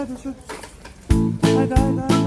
Haydi süt. Haydi haydi haydi.